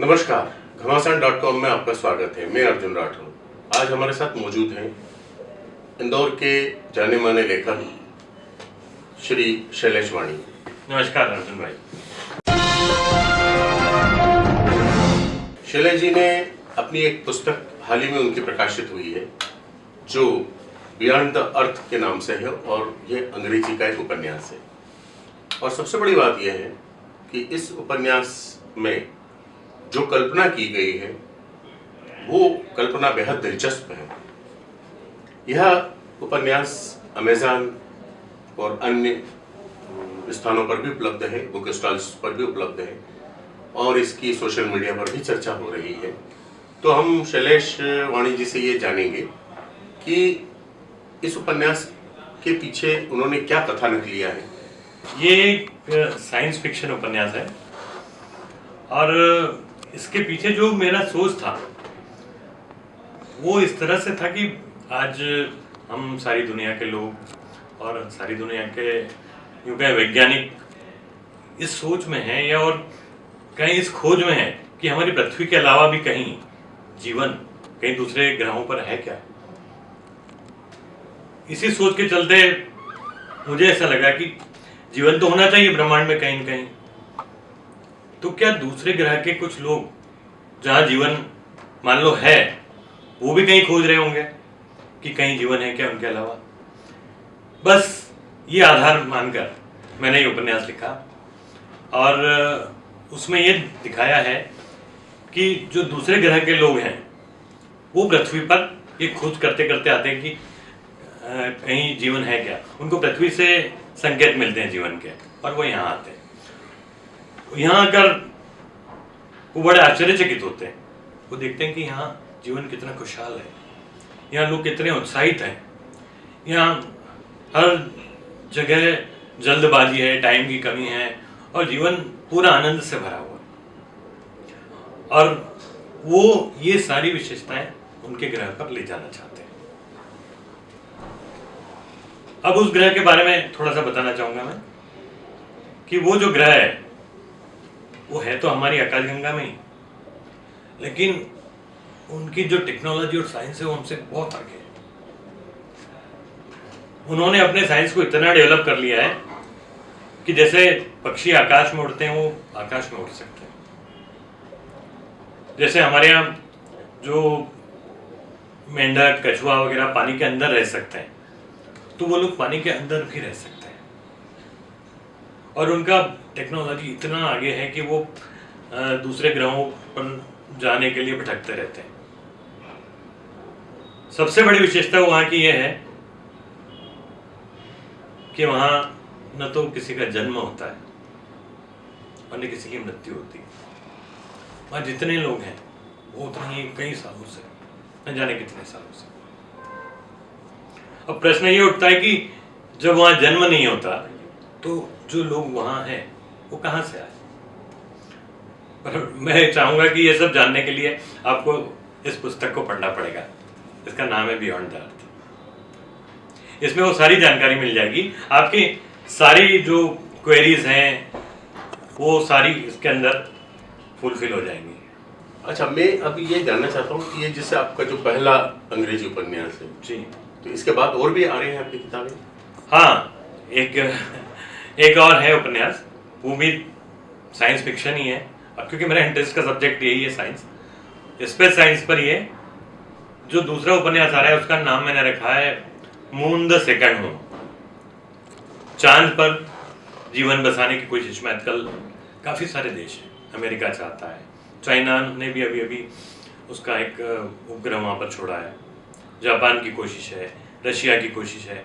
नमस्कार घमासान dot com में आपका स्वागत है। मैं अर्जुन राठौर। आज हमारे साथ मौजूद हैं इंदौर के जाने माने लेखक श्री शैलेश वाणी। नमस्कार अर्जुन भाई। शैलेश जी ने अपनी एक पुस्तक हाल ही में उनकी प्रकाशित हुई है जो बियॉन्ड द अर्थ के नाम से है और यह अंग्रेज़ी का एक उपन्यास है। और सबसे बड़ी बात यह है कि इस उपन्यास में जो कल्पना की गई है, वो कल्पना बेहद दिलचस्प है। यह उपन्यास अमेज़ान और अन्य स्थानों पर भी उपलब्ध है, बुक स्टॉल्स पर भी उपलब्ध है और इसकी सोशल मीडिया पर भी चर्चा हो रही है। तो हम शैलेश वाणी जी से ये जानेंगे कि इस उपन्यास के पीछे उन्होंने क्या कथानक लिया है। ये एक साइंस फिक्शन उपन्यास है और इसके पीछे जो मेरा सोच था, वो इस तरह से था कि आज हम सारी दुनिया के लोग और सारी दुनिया के यूँ कहें वैज्ञानिक इस सोच में हैं या और कहीं इस खोज में है कि हमारी पृथ्वी के अलावा भी कहीं जीवन कहीं दूसरे ग्रहों पर है क्या? इसी सोच के चलते मुझे ऐसा लगा कि जीवन तो होना चाहिए ब्रह्मांड में कहीं न कहीं। तो क्या दूसरे ग्रह के कुछ लोग, जहाँ जीवन मान लो है, वो भी कहीं खोज रहे होंगे कि कहीं जीवन है क्या उनके अलावा? बस ये आधार मानकर मैंने ये उपन्यास लिखा। और उसमें ये दिखाया है कि जो दूसरे ग्रह के लोग हैं, वो पृथ्वी पर ये खोज करते करते आते हैं कि कहीं जीवन है क्या? उनको पृथ्वी से संकेत मिलते हैं जीवन के और वो यहाँ आते हैं। यहाँ आकर वो बड़े आश्चर्यचकित होते हैं, वो देखते हैं कि यहाँ जीवन कितना खुशहाल है। यहाँ लोग कितने उत्साहित हैं। यहाँ हर जगह जल्दबाजी है, टाइम की कमी है और जीवन पूरा आनंद से भरा हुआ और वो ये सारी विशेषताएँ उनके ग्रह पर ले जाना चाहते हैं। अब उस ग्रह के बारे में थोड़ा सा बताना चाहूँगा मैं कि वो जो ग्रह है वो है तो हमारी आकाशगंगा में ही। लेकिन उनकी जो टेक्नोलॉजी और साइंस है, वो हमसे बहुत आगे है। उन्होंने अपने साइंस को इतना डेवलप कर लिया है कि जैसे पक्षी आकाश में उड़ते हैं, वो आकाश में उड़ सकते हैं। जैसे हमारे यहाँ जो मेंढक, कछुआ वगैरह पानी के अंदर रह सकते हैं तो वो लोग पानी के अंदर भी रह सकते हैं। और उनका टेक्नोलॉजी इतना आगे है कि वो दूसरे ग्रहों पर जाने के लिए भटकते रहते हैं। सबसे बड़ी विशेषता वहाँ की यह है कि वहाँ न तो किसी का जन्म होता है और न किसी की मृत्यु होती है। वहाँ जितने लोग हैं, वो उतने ही कई सालों से, न जाने कितने सालों से। अब प्रश्न ये उठता है कि जब वहाँ जन्म नहीं होता तो जो लोग वहाँ हैं वो कहाँ से आए? पर मैं चाहूँगा कि ये सब जानने के लिए आपको इस पुस्तक को पढ़ना पड़ेगा। इसका नाम है बियॉन्ड द अर्थ इसमें वो सारी जानकारी मिल जाएगी। आपकी सारी जो क्वेरीज हैं वो सारी इसके अंदर फुलफिल हो जाएँगी। अच्छा मैं अभी ये जानना चाहता हूँ कि ये जैसे आपका जो पहला अंग्रेज़ी उपन्यास है जी। तो इसके बाद और भी आ रहे हैं आपकी किताबें? हाँ एक एक और है उपन्यास, वो भी साइंस फिक्शन ही है। अब क्योंकि मेरा इंटरेस्ट का सब्जेक्ट यही है साइंस स्पेस साइंस पर है जो दूसरा उपन्यास आ रहा है, उसका नाम मैंने रखा है मून द सेकंड होम चाँद पर जीवन बसाने की कोशिश में आजकल काफ़ी सारे देश हैं, अमेरिका चाहता है। चाइना ने भी अभी अभी उसका एक उपग्रह वहाँ पर छोड़ा है। जापान की कोशिश है, रशिया की कोशिश है।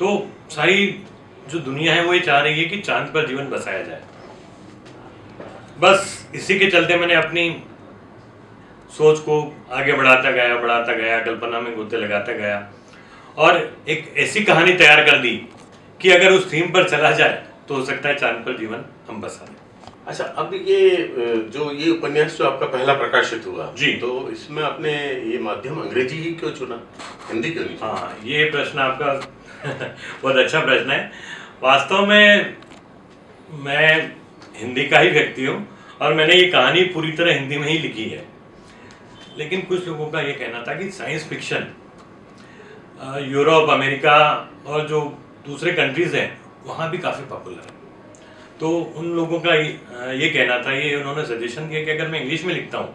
तो सारी जो दुनिया है वो ये चाह रही है कि चाँद पर जीवन बसाया जाए। बस इसी के चलते मैंने अपनी सोच को आगे बढ़ाता गया बढ़ाता गया कल्पना में गोते लगाता गया और एक ऐसी कहानी तैयार कर दी कि अगर उस थीम पर चला जाए तो हो सकता है चाँद पर जीवन हम बसा दें। अच्छा अब ये जो ये उपन्यास जो आपका पहला प्रकाशित हुआ जी। तो इसमें आपने ये माध्यम अंग्रेज़ी ही क्यों चुना? हिंदी क्यों नहीं हाँ ये प्रश्न आपका बहुत अच्छा प्रश्न है। वास्तव में मैं हिंदी का ही व्यक्ति हूँ और मैंने ये कहानी पूरी तरह हिंदी में ही लिखी है। लेकिन कुछ लोगों का ये कहना था कि साइंस फिक्शन यूरोप, अमेरिका और जो दूसरे कंट्रीज़ हैं, वहाँ भी काफ़ी पॉपुलर है। तो उन लोगों का ये कहना था, ये उन्होंने सजेशन किया कि अगर मैं इंग्लिश में लिखता हूँ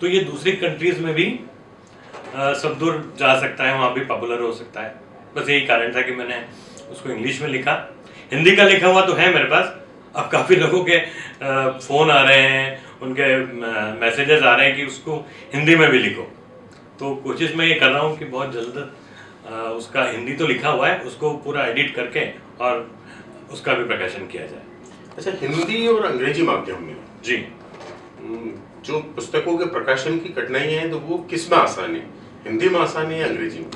तो ये दूसरी कंट्रीज़ में भी सब दूर जा सकता है, वहाँ भी पॉपुलर हो सकता है। बस यही कारण था कि मैंने उसको इंग्लिश में लिखा। हिंदी का लिखा हुआ तो है मेरे पास। अब काफ़ी लोगों के फ़ोन आ रहे हैं उनके मैसेजेस आ रहे हैं कि उसको हिंदी में भी लिखो। तो कोशिश मैं ये कर रहा हूँ कि बहुत जल्द उसका हिंदी तो लिखा हुआ है उसको पूरा एडिट करके और उसका भी प्रकाशन किया जाए। अच्छा हिंदी और अंग्रेज़ी माध्यम में जी। जो पुस्तकों के प्रकाशन की कठिनाई है तो वो किसमें आसान है? हिंदी में आसान है या अंग्रेज़ी में?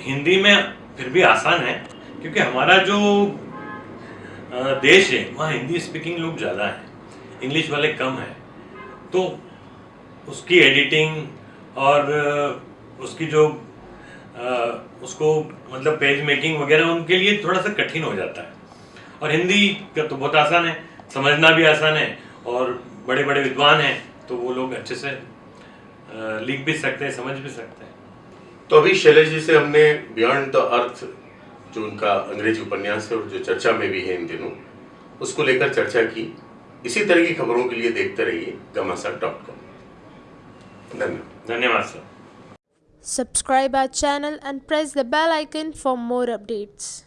हिंदी में फिर भी आसान है। क्योंकि हमारा जो देश है, वहाँ हिंदी स्पीकिंग लोग ज़्यादा हैं। इंग्लिश वाले कम हैं। तो उसकी एडिटिंग और उसकी जो उसको मतलब पेज मेकिंग वगैरह उनके लिए थोड़ा सा कठिन हो जाता है। और हिंदी का तो बहुत आसान है, समझना भी आसान है और बड़े बड़े विद्वान हैं तो वो लोग अच्छे से लिख भी सकते हैं, समझ भी सकते हैं। तो अभी शैलेश जी से हमने बियॉन्ड द अर्थ जो उनका अंग्रेज़ी उपन्यास है और जो चर्चा में भी है इन दिनों उसको लेकर चर्चा की। इसी तरह की खबरों के लिए देखते रहिए गमासा डॉट कॉम धन्यवाद। धन्यवाद sir. Subscribe our channel and press the bell icon for more updates.